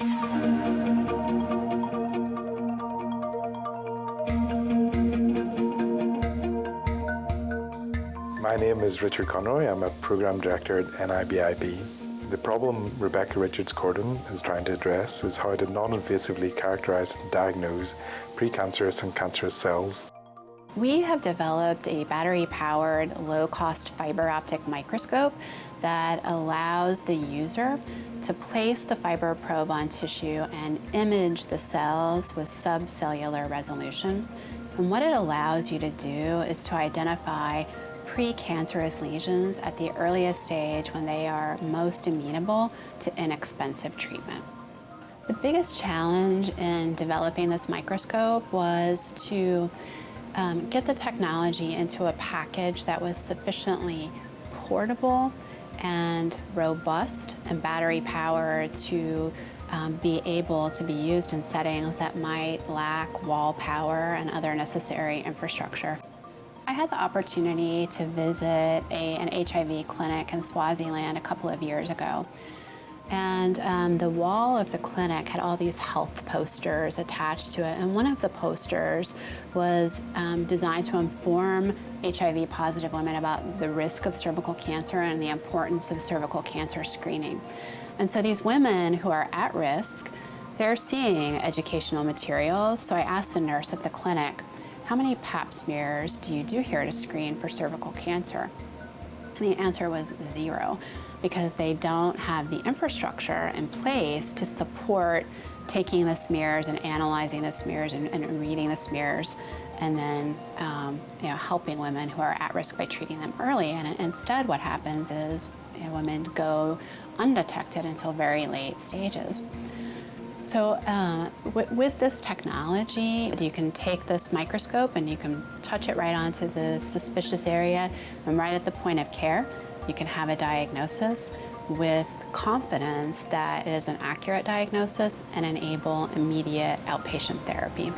My name is Richard Conroy. I'm a Program Director at NIBIB. The problem Rebecca Richards-Kortum is trying to address is how to non-invasively characterize and diagnose precancerous and cancerous cells. We have developed a battery-powered, low-cost fiber optic microscope that allows the user to place the fiber probe on tissue and image the cells with subcellular resolution. And what it allows you to do is to identify precancerous lesions at the earliest stage when they are most amenable to inexpensive treatment. The biggest challenge in developing this microscope was to um, get the technology into a package that was sufficiently portable and robust and battery powered to um, be able to be used in settings that might lack wall power and other necessary infrastructure. I had the opportunity to visit a, an HIV clinic in Swaziland a couple of years ago. And um, the wall of the clinic had all these health posters attached to it. And one of the posters was um, designed to inform HIV positive women about the risk of cervical cancer and the importance of cervical cancer screening. And so these women who are at risk, they're seeing educational materials. So I asked the nurse at the clinic, how many pap smears do you do here to screen for cervical cancer? And the answer was zero, because they don't have the infrastructure in place to support taking the smears and analyzing the smears and, and reading the smears and then um, you know, helping women who are at risk by treating them early. And instead what happens is you know, women go undetected until very late stages. So uh, with this technology, you can take this microscope and you can touch it right onto the suspicious area and right at the point of care, you can have a diagnosis with confidence that it is an accurate diagnosis and enable immediate outpatient therapy.